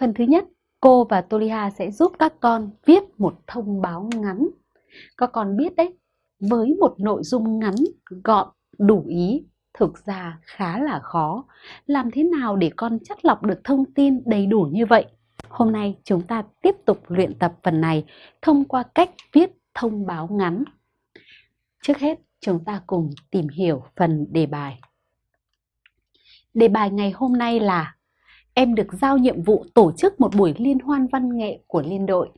Phần thứ nhất, cô và Toliha sẽ giúp các con viết một thông báo ngắn. Các con biết đấy, với một nội dung ngắn, gọn, đủ ý, thực ra khá là khó. Làm thế nào để con chất lọc được thông tin đầy đủ như vậy? Hôm nay chúng ta tiếp tục luyện tập phần này thông qua cách viết thông báo ngắn. Trước hết, chúng ta cùng tìm hiểu phần đề bài. Đề bài ngày hôm nay là Em được giao nhiệm vụ tổ chức một buổi liên hoan văn nghệ của liên đội.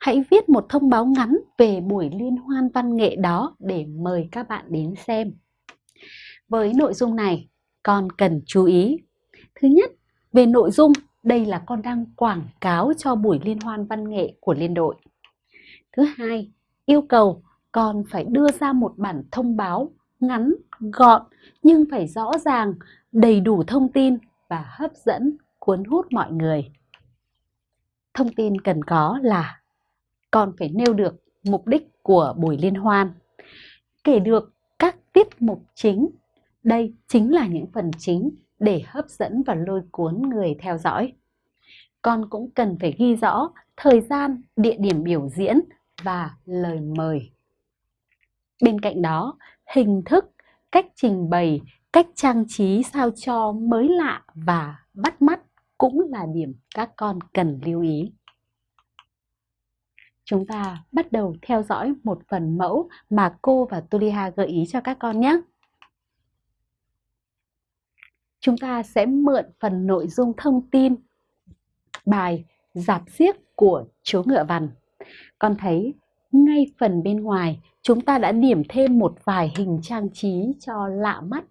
Hãy viết một thông báo ngắn về buổi liên hoan văn nghệ đó để mời các bạn đến xem. Với nội dung này, con cần chú ý. Thứ nhất, về nội dung, đây là con đang quảng cáo cho buổi liên hoan văn nghệ của liên đội. Thứ hai, yêu cầu con phải đưa ra một bản thông báo ngắn, gọn nhưng phải rõ ràng, đầy đủ thông tin và hấp dẫn, cuốn hút mọi người. Thông tin cần có là con phải nêu được mục đích của buổi liên hoan, kể được các tiết mục chính. Đây chính là những phần chính để hấp dẫn và lôi cuốn người theo dõi. Con cũng cần phải ghi rõ thời gian, địa điểm biểu diễn và lời mời. Bên cạnh đó, hình thức, cách trình bày, cách trang trí sao cho mới lạ và bắt mắt cũng là điểm các con cần lưu ý. Chúng ta bắt đầu theo dõi một phần mẫu mà cô và Tuliha gợi ý cho các con nhé. Chúng ta sẽ mượn phần nội dung thông tin, bài Giạp xiếc của chú ngựa vằn. Con thấy ngay phần bên ngoài chúng ta đã điểm thêm một vài hình trang trí cho lạ mắt.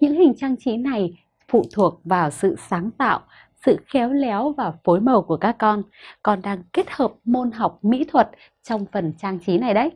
Những hình trang trí này phụ thuộc vào sự sáng tạo, sự khéo léo và phối màu của các con. Con đang kết hợp môn học mỹ thuật trong phần trang trí này đấy.